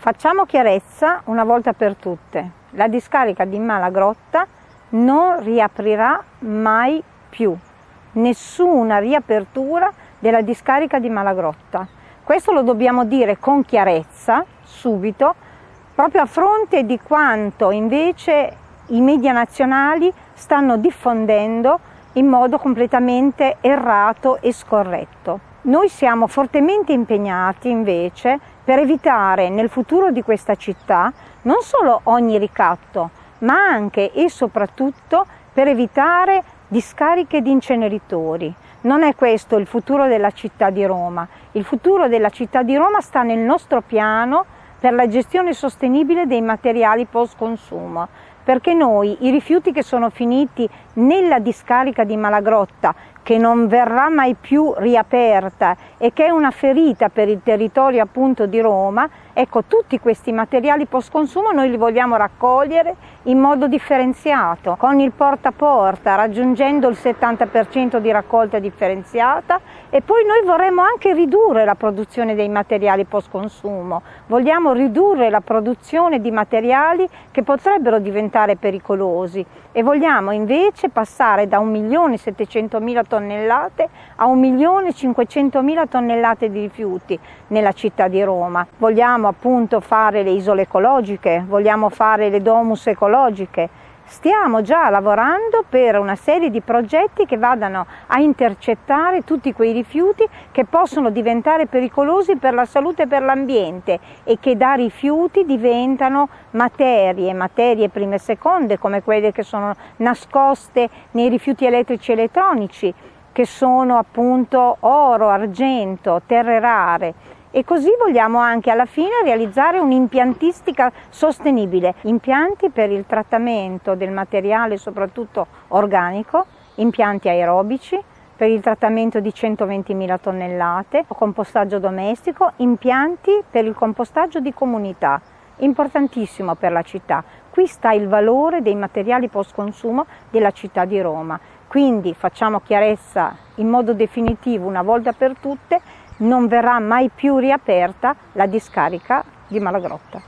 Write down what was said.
Facciamo chiarezza una volta per tutte. La discarica di Malagrotta non riaprirà mai più. Nessuna riapertura della discarica di Malagrotta. Questo lo dobbiamo dire con chiarezza, subito, proprio a fronte di quanto invece i media nazionali stanno diffondendo in modo completamente errato e scorretto. Noi siamo fortemente impegnati invece per evitare nel futuro di questa città non solo ogni ricatto, ma anche e soprattutto per evitare discariche di inceneritori. Non è questo il futuro della città di Roma. Il futuro della città di Roma sta nel nostro piano per la gestione sostenibile dei materiali post consumo, perché noi i rifiuti che sono finiti nella discarica di Malagrotta che non verrà mai più riaperta e che è una ferita per il territorio appunto di Roma, ecco tutti questi materiali post consumo noi li vogliamo raccogliere in modo differenziato, con il porta a porta, raggiungendo il 70% di raccolta differenziata e poi noi vorremmo anche ridurre la produzione dei materiali post consumo, vogliamo ridurre la produzione di materiali che potrebbero diventare pericolosi. E vogliamo invece passare da 1.700.000 tonnellate a 1.500.000 tonnellate di rifiuti nella città di Roma. Vogliamo appunto fare le isole ecologiche, vogliamo fare le domus ecologiche, Stiamo già lavorando per una serie di progetti che vadano a intercettare tutti quei rifiuti che possono diventare pericolosi per la salute e per l'ambiente e che da rifiuti diventano materie, materie prime e seconde come quelle che sono nascoste nei rifiuti elettrici e elettronici che sono appunto oro, argento, terre rare e così vogliamo anche alla fine realizzare un'impiantistica sostenibile, impianti per il trattamento del materiale soprattutto organico, impianti aerobici, per il trattamento di 120.000 tonnellate, compostaggio domestico, impianti per il compostaggio di comunità, importantissimo per la città. Qui sta il valore dei materiali post consumo della città di Roma. Quindi facciamo chiarezza in modo definitivo una volta per tutte non verrà mai più riaperta la discarica di Malagrotta.